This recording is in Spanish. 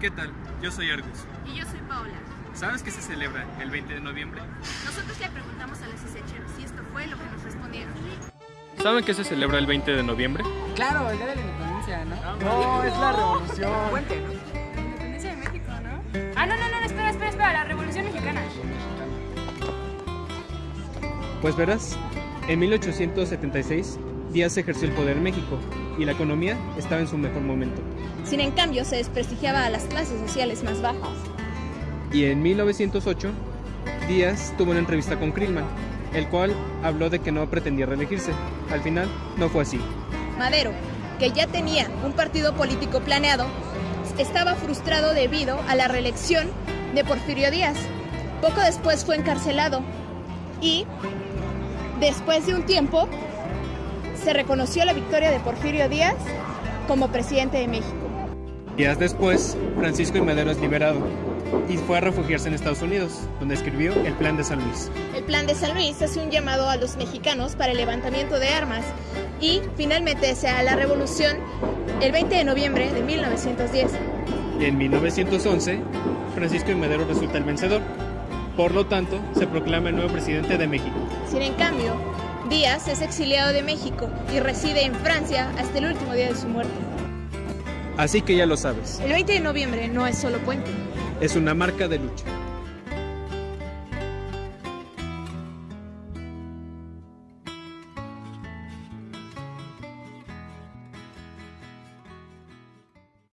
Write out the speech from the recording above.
¿Qué tal? Yo soy Argus. Y yo soy Paola. ¿Sabes qué se celebra el 20 de noviembre? Nosotros le preguntamos a los isecheros y esto fue lo que nos respondieron. ¿Saben qué se celebra el 20 de noviembre? Claro, el día de la independencia, ¿no? No, es la revolución. Puente, ¿no? La independencia de México, ¿no? Ah, no, no, no, espera, espera, espera, la revolución mexicana. Pues verás, en 1876 Díaz ejerció el poder en México y la economía estaba en su mejor momento. Sin en cambio, se desprestigiaba a las clases sociales más bajas. Y en 1908, Díaz tuvo una entrevista con Krillman, el cual habló de que no pretendía reelegirse. Al final, no fue así. Madero, que ya tenía un partido político planeado, estaba frustrado debido a la reelección de Porfirio Díaz. Poco después fue encarcelado y, después de un tiempo, se reconoció la victoria de Porfirio Díaz como presidente de México. Días después, Francisco y Madero es liberado y fue a refugiarse en Estados Unidos, donde escribió el Plan de San Luis. El Plan de San Luis hace un llamado a los mexicanos para el levantamiento de armas y finalmente se da la revolución el 20 de noviembre de 1910. Y en 1911, Francisco y Madero resulta el vencedor. Por lo tanto, se proclama el nuevo presidente de México. Sin en cambio, Díaz es exiliado de México y reside en Francia hasta el último día de su muerte. Así que ya lo sabes, El 20 de noviembre no es solo puente. es una marca de lucha.